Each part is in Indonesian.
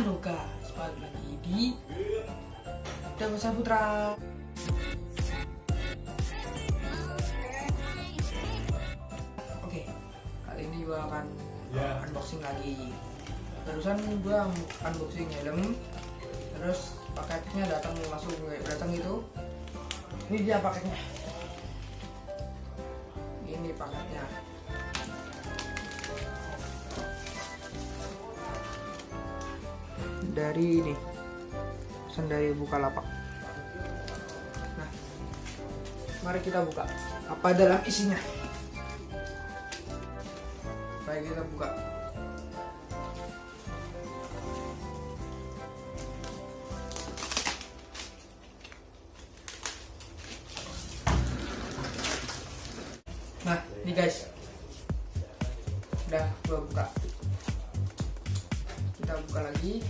Halo guys, balik lagi di Dewasa Putra. Oke, kali ini gua akan Ya. unboxing lagi. Barusan gua unboxing helm Terus paketnya datang langsung datang itu. Ini dia paketnya. Ini paketnya dari ini pesan dari Bukalapak. Nah, mari kita buka. Apa dalam isinya? Baik kita buka. Nah, ini guys. Udah gua buka. Kita buka lagi.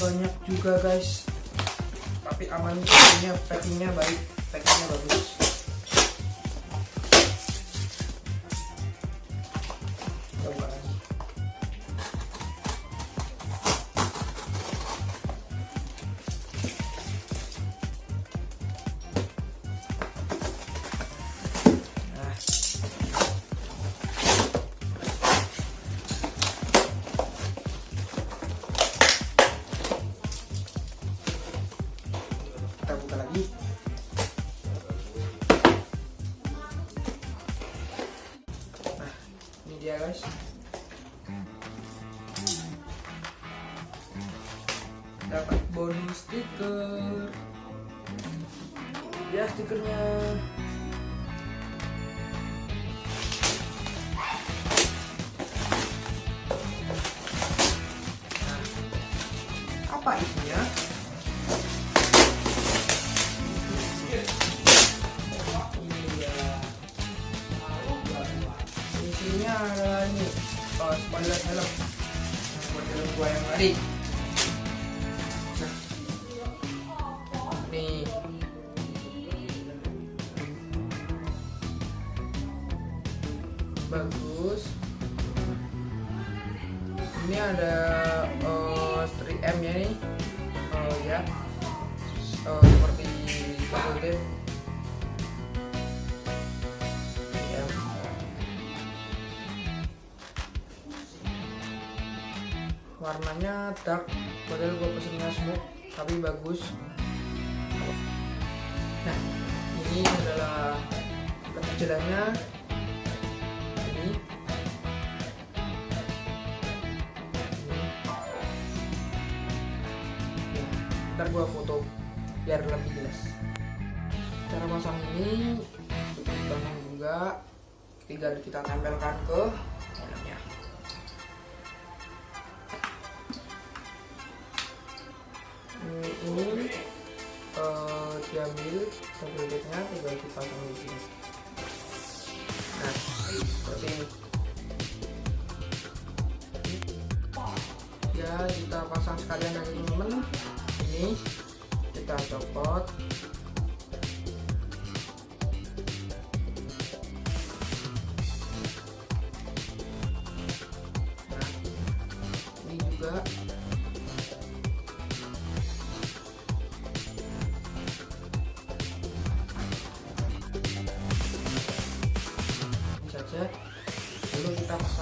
Banyak juga guys. Tapi aman packingnya packingnya baik packingnya bagus guys dapat bonus stiker. Ya stikernya. Nah, apa isinya oh, spoiler helm. Buat helm gua yang tadi. Nih. Bagus. Ini ada uh, 3M nya nih. Oh ya. Oh, warnanya dark padahal gue pesennya smoke tapi bagus. Nah ini adalah kekecilannya ini. Ntar gua foto biar lebih jelas. Cara pasang ini cukup juga. Tinggal kita tempelkan ke tabletnya tinggal dipasang di sini nah seperti ini ya kita pasang sekalian dari temen ini kita copot. Nah, ini juga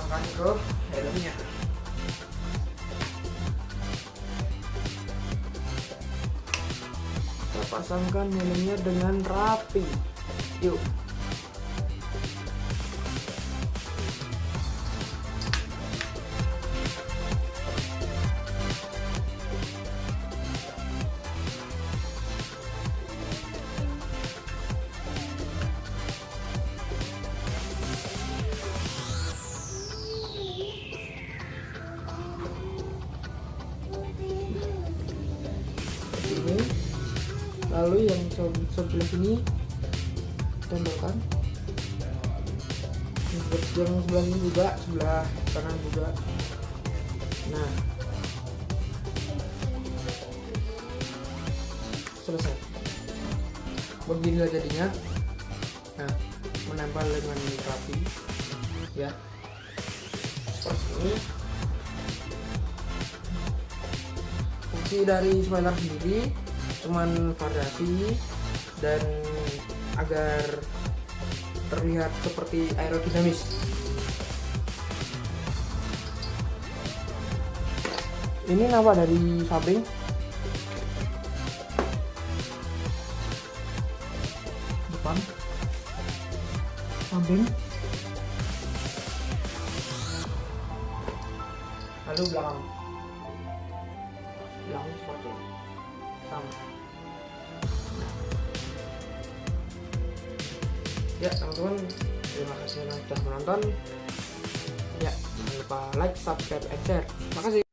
pasangkan ke helmnya. Kita pasangkan helmnya dengan rapi. Yuk lalu yang se- sebelah sini tempelkan yang sebelah ini juga sebelah kanan juga. Nah. Selesai. Beginilah jadinya. Nah menempel dengan rapi. Ya. Seperti ini. Fungsi dari spoiler sendiri cuman variasi dan agar terlihat seperti aerodinamis. Ini nama dari samping. Depan. Samping. Lalu belakang belakang ya teman-teman terima kasih sudah menonton. Ya jangan lupa like subscribe and share. Makasih